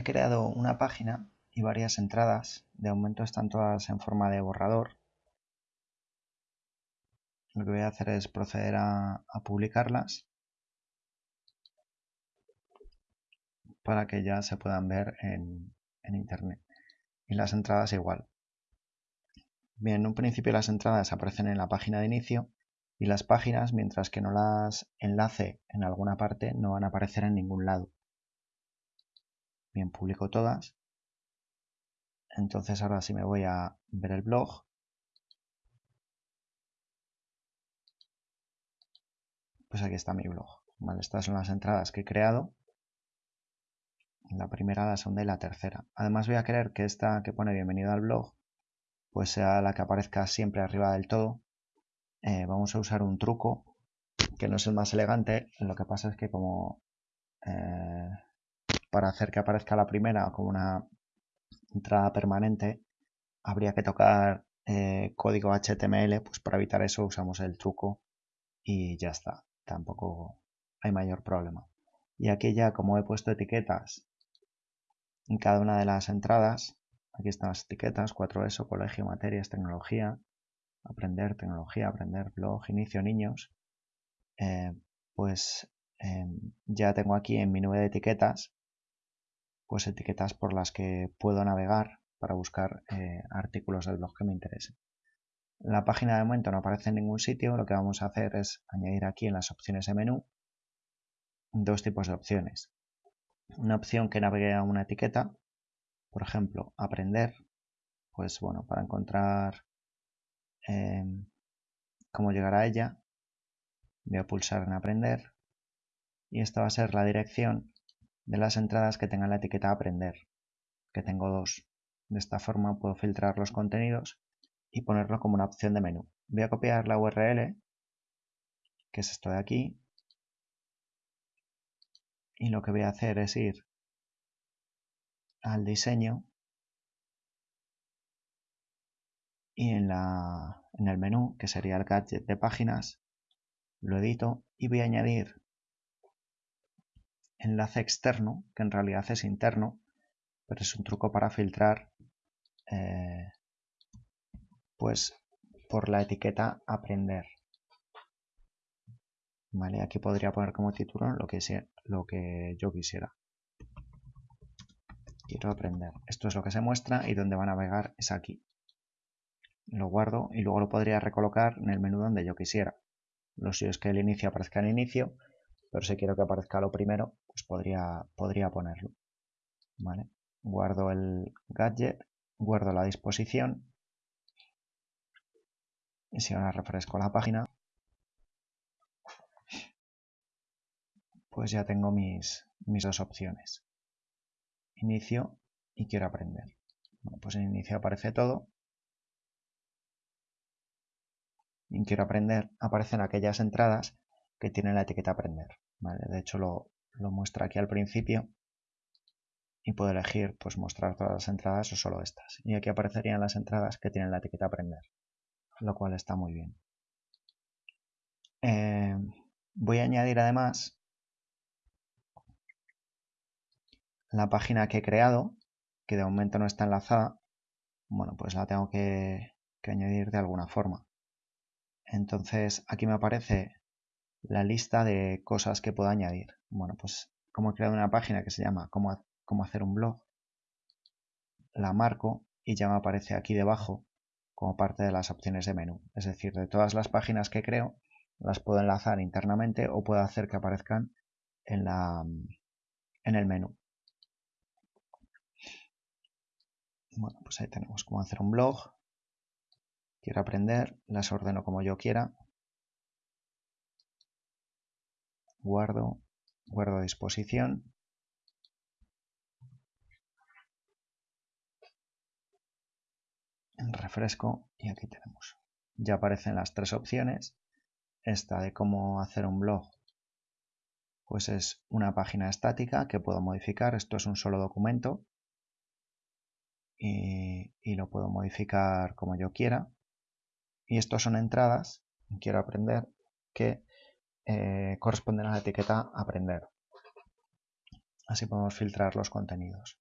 he creado una página y varias entradas. De momento están todas en forma de borrador. Lo que voy a hacer es proceder a, publicarlas para que ya se puedan ver en, en internet. Y las entradas igual. Bien, en un principio las entradas aparecen en la página de inicio y las páginas, mientras que no las enlace en alguna parte, no van a aparecer en ningún lado. Bien, publico todas. Entonces ahora sí me voy a ver el blog. Pues aquí está mi blog. Estas son las entradas que he creado. La primera, la segunda y la tercera. Además voy a querer que esta que pone bienvenido al blog pues sea la que aparezca siempre arriba del todo. Eh, vamos a usar un truco que no es el más elegante. Lo que pasa es que como eh, para hacer que aparezca la primera como una entrada permanente, habría que tocar eh, código HTML, pues para evitar eso usamos el truco y ya está. Tampoco hay mayor problema. Y aquí ya como he puesto etiquetas en cada una de las entradas, Aquí están las etiquetas, 4ESO, colegio, materias, tecnología, aprender, tecnología, aprender, blog, inicio, niños. Eh, pues em, ya tengo aquí en mi nube de etiquetas, pues etiquetas por las que puedo navegar para buscar eh, artículos del blog que me interesen. La página de momento no aparece en ningún sitio, lo que vamos a hacer es añadir aquí en las opciones de menú dos tipos de opciones. Una opción que navegue a una etiqueta por ejemplo, aprender, pues bueno, para encontrar em, cómo llegar a ella, voy a pulsar en aprender y esta va a ser la dirección de las entradas que tengan la etiqueta aprender, que tengo dos. De esta forma puedo filtrar los contenidos y ponerlo como una opción de menú. Voy a copiar la URL, que es esto de aquí, y lo que voy a hacer es ir al diseño y en, la, en el menú, que sería el gadget de páginas, lo edito y voy a añadir enlace externo, que en realidad es interno, pero es un truco para filtrar eh, pues por la etiqueta aprender. Vale, aquí podría poner como título lo que, lo que yo quisiera quiero aprender. Esto es lo que se muestra y donde va a navegar es aquí. Lo guardo y luego lo podría recolocar en el menú donde yo quisiera. Lo suyo es que el inicio aparezca en inicio, pero si quiero que aparezca lo primero, pues podría, podría ponerlo. ¿Vale? Guardo el gadget, guardo la disposición y si ahora refresco la página, pues ya tengo mis, mis dos opciones inicio y quiero aprender. Bueno, pues en inicio aparece todo. En quiero aprender aparecen aquellas entradas que tienen la etiqueta aprender. De hecho lo, muestra aquí al principio y puedo elegir pues mostrar todas las entradas o solo estas. Y aquí aparecerían las entradas que tienen la etiqueta aprender, lo cual está muy bien. Eh, voy a añadir además la página que he creado, que de momento no está enlazada, bueno, pues la tengo que, añadir de alguna forma. Entonces aquí me aparece la lista de cosas que puedo añadir. Bueno, pues como he creado una página que se llama cómo, cómo hacer un blog, la marco y ya me aparece aquí debajo como parte de las opciones de menú. Es decir, de todas las páginas que creo, las puedo enlazar internamente o puedo hacer que aparezcan en, la, en el menú. Bueno, pues ahí tenemos cómo hacer un blog. Quiero aprender, las ordeno como yo quiera. Guardo, guardo a disposición. Refresco y aquí tenemos. Ya aparecen las tres opciones. Esta de cómo hacer un blog pues es una página estática que puedo modificar. Esto es un solo documento y, lo puedo modificar como yo quiera. Y estos son entradas, quiero aprender, que eh, corresponden a la etiqueta aprender. Así podemos filtrar los contenidos.